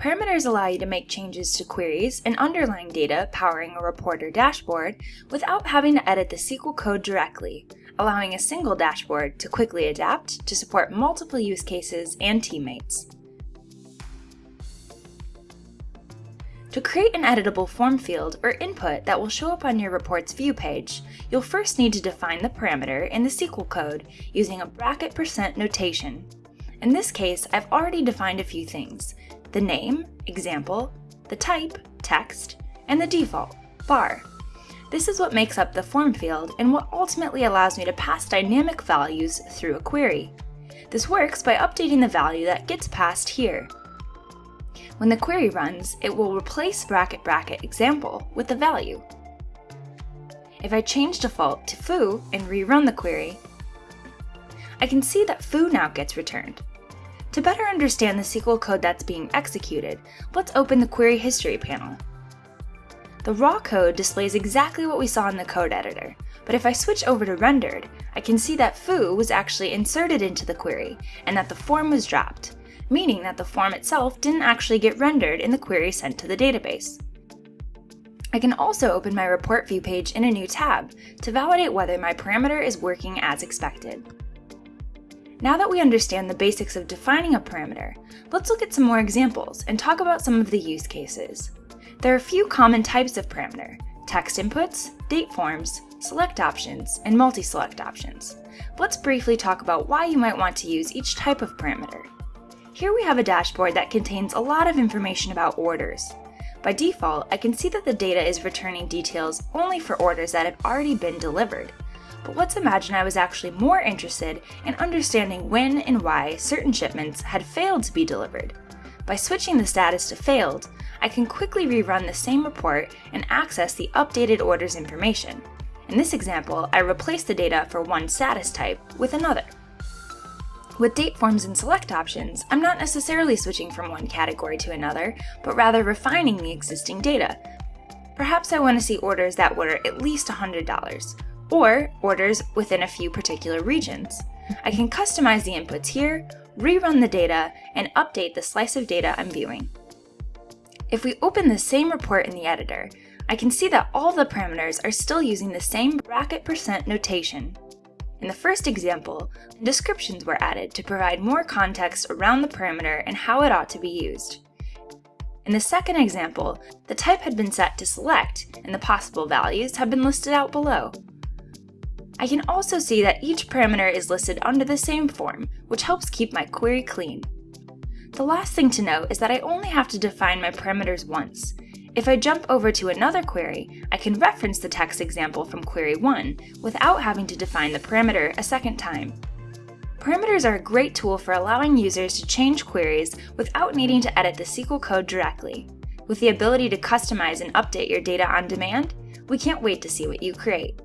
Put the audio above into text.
Parameters allow you to make changes to queries and underlying data powering a report or dashboard without having to edit the SQL code directly, allowing a single dashboard to quickly adapt to support multiple use cases and teammates. To create an editable form field or input that will show up on your report's view page, you'll first need to define the parameter in the SQL code using a bracket percent notation. In this case, I've already defined a few things, the name, example, the type, text, and the default, bar. This is what makes up the form field and what ultimately allows me to pass dynamic values through a query. This works by updating the value that gets passed here. When the query runs, it will replace bracket bracket example with the value. If I change default to foo and rerun the query, I can see that foo now gets returned. To better understand the SQL code that's being executed, let's open the Query History panel. The raw code displays exactly what we saw in the code editor, but if I switch over to rendered, I can see that foo was actually inserted into the query and that the form was dropped, meaning that the form itself didn't actually get rendered in the query sent to the database. I can also open my report view page in a new tab to validate whether my parameter is working as expected. Now that we understand the basics of defining a parameter, let's look at some more examples and talk about some of the use cases. There are a few common types of parameter, text inputs, date forms, select options, and multi-select options. Let's briefly talk about why you might want to use each type of parameter. Here we have a dashboard that contains a lot of information about orders. By default, I can see that the data is returning details only for orders that have already been delivered, but let's imagine I was actually more interested in understanding when and why certain shipments had failed to be delivered. By switching the status to failed, I can quickly rerun the same report and access the updated orders information. In this example, I replaced the data for one status type with another. With date forms and select options, I'm not necessarily switching from one category to another, but rather refining the existing data. Perhaps I want to see orders that were at least $100, or orders within a few particular regions. I can customize the inputs here, rerun the data, and update the slice of data I'm viewing. If we open the same report in the editor, I can see that all the parameters are still using the same bracket percent notation. In the first example, descriptions were added to provide more context around the parameter and how it ought to be used. In the second example, the type had been set to select, and the possible values have been listed out below. I can also see that each parameter is listed under the same form, which helps keep my query clean. The last thing to note is that I only have to define my parameters once. If I jump over to another query, I can reference the text example from query 1 without having to define the parameter a second time. Parameters are a great tool for allowing users to change queries without needing to edit the SQL code directly. With the ability to customize and update your data on demand, we can't wait to see what you create.